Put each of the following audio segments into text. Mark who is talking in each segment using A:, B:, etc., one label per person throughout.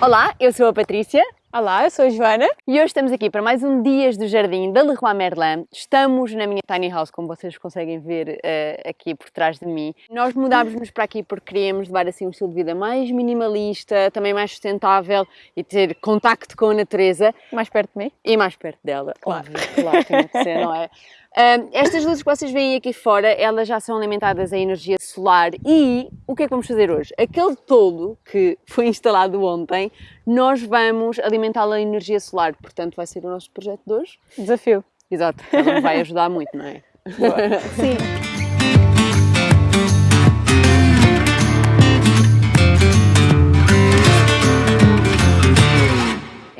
A: Olá, eu sou a Patrícia.
B: Olá, eu sou a Joana.
A: E hoje estamos aqui para mais um Dias do Jardim da Leroy Merlin. Estamos na minha tiny house, como vocês conseguem ver uh, aqui por trás de mim. Nós mudámos-nos para aqui porque queríamos levar assim um estilo de vida mais minimalista, também mais sustentável e ter contacto com a natureza.
B: Mais perto de mim.
A: E mais perto dela,
B: Claro.
A: óbvio, claro, tem que ser, não é? Estas luzes que vocês veem aqui fora, elas já são alimentadas a energia solar e o que é que vamos fazer hoje? Aquele toldo que foi instalado ontem, nós vamos alimentá-lo a energia solar, portanto vai ser o nosso projeto de hoje.
B: Desafio.
A: Exato, ela vai ajudar muito, não é?
B: Sim.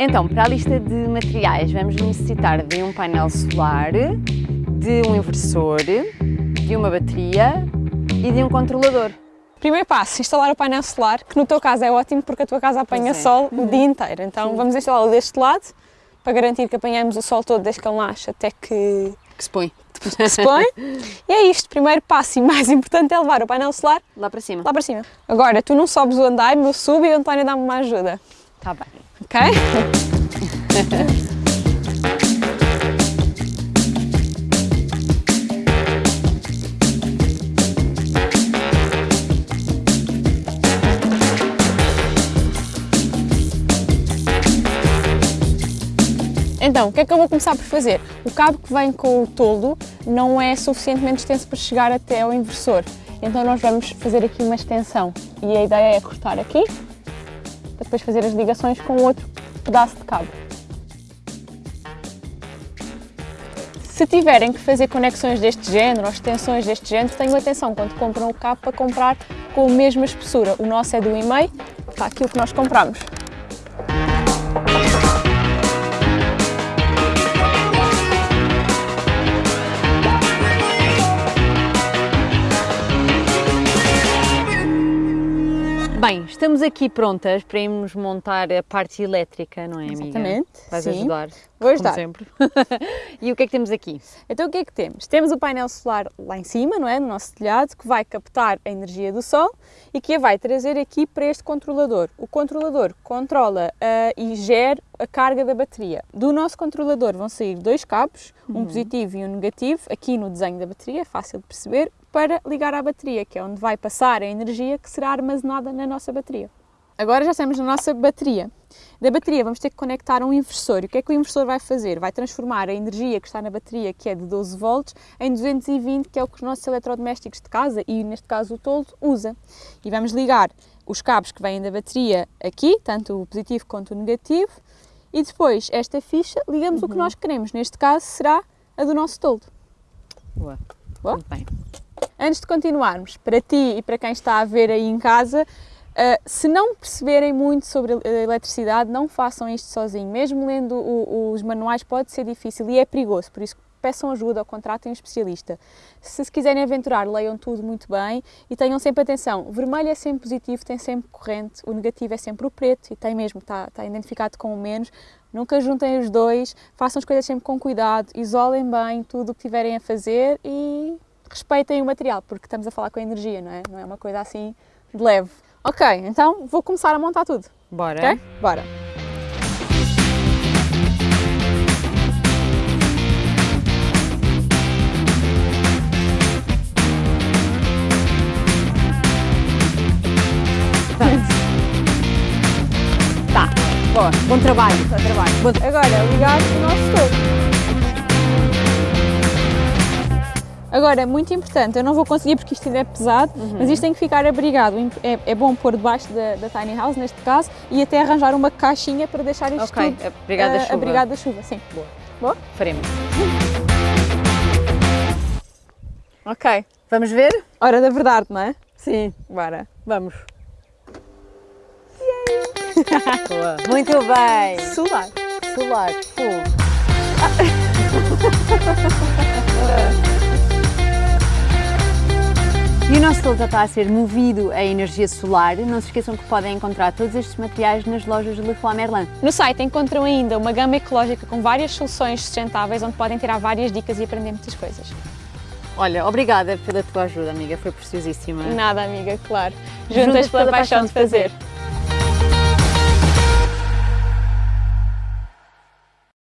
A: Então, para a lista de materiais, vamos necessitar de um painel solar, de um inversor, de uma bateria e de um controlador.
B: Primeiro passo, instalar o painel solar, que no teu caso é ótimo porque a tua casa apanha
A: é.
B: sol o dia inteiro. Então vamos instalá-lo deste lado, para garantir que apanhamos o sol todo desde que ele nasce até que
A: Que se põe
B: se põe. e é isto, primeiro passo e mais importante é levar o painel solar
A: lá para cima.
B: lá para cima. Agora, tu não sobes o andaime, eu subo e o António dá-me uma ajuda,
A: Está bem.
B: ok? Então, o que é que eu vou começar por fazer? O cabo que vem com o toldo não é suficientemente extenso para chegar até ao inversor. Então nós vamos fazer aqui uma extensão e a ideia é cortar aqui para depois fazer as ligações com outro pedaço de cabo. Se tiverem que fazer conexões deste género ou extensões deste género, tenham atenção quando compram o cabo para comprar com a mesma espessura. O nosso é do 1,5, está aqui o que nós compramos.
A: Estamos aqui prontas para irmos montar a parte elétrica, não é, amiga?
B: Exatamente,
A: Vais
B: sim.
A: ajudar.
B: Vou ajudar.
A: Como sempre. e o que é que temos aqui?
B: Então o que é que temos? Temos o painel solar lá em cima, não é? No nosso telhado, que vai captar a energia do sol e que a vai trazer aqui para este controlador. O controlador controla ah, e gera a carga da bateria. Do nosso controlador vão sair dois cabos, um positivo e um negativo, aqui no desenho da bateria, é fácil de perceber, para ligar à bateria, que é onde vai passar a energia que será armazenada na nossa bateria. Agora já estamos na nossa bateria. Da bateria vamos ter que conectar um inversor. E o que é que o inversor vai fazer? Vai transformar a energia que está na bateria, que é de 12 volts, em 220, que é o que os nossos eletrodomésticos de casa, e neste caso o toldo, usa. E vamos ligar os cabos que vêm da bateria aqui, tanto o positivo quanto o negativo, e depois esta ficha ligamos o que nós queremos. Neste caso será a do nosso toldo.
A: Boa.
B: Boa?
A: Muito bem.
B: Antes de continuarmos, para ti e para quem está a ver aí em casa, uh, se não perceberem muito sobre a eletricidade, não façam isto sozinho. Mesmo lendo o- os manuais pode ser difícil e é perigoso, por isso peçam ajuda ou contratem um especialista. Se se quiserem aventurar, leiam tudo muito bem e tenham sempre atenção. O vermelho é sempre positivo, tem sempre corrente, o negativo é sempre o preto e tem mesmo, está, está identificado com o menos. Nunca juntem os dois, façam as coisas sempre com cuidado, isolem bem tudo o que tiverem a fazer e respeitem o material, porque estamos a falar com a energia, não é? Não é uma coisa assim de leve. Ok, então vou começar a montar tudo,
A: Bora.
B: ok? Bora!
A: Tá. Boa. Bom trabalho.
B: Bom trabalho. Agora, ligar o nosso topo. Agora, muito importante, eu não vou conseguir porque isto ainda é pesado, mas isto tem que ficar abrigado. É, é bom pôr debaixo da, da tiny house, neste caso, e até arranjar uma caixinha para deixar isto
A: Ok,
B: tudo
A: abrigado da
B: eh,
A: chuva.
B: abrigado da chuva. Sim.
A: Boa.
B: Boa?
A: Faremos.
B: Ok.
A: Vamos ver?
B: Hora da verdade, não é?
A: Sim.
B: Bora.
A: Vamos. Boa. Muito bem.
B: Solar.
A: Solar. Fogo. E o nosso já está a ser movido a energia solar. Não se esqueçam que podem encontrar todos estes materiais nas lojas de Leroy Merlin.
B: No site encontram ainda uma gama ecológica com várias soluções sustentáveis onde podem tirar várias dicas e aprender muitas coisas.
A: Olha, obrigada pela tua ajuda, amiga. Foi preciosíssima.
B: Nada, amiga, claro. Juntas, pela paixão de fazer.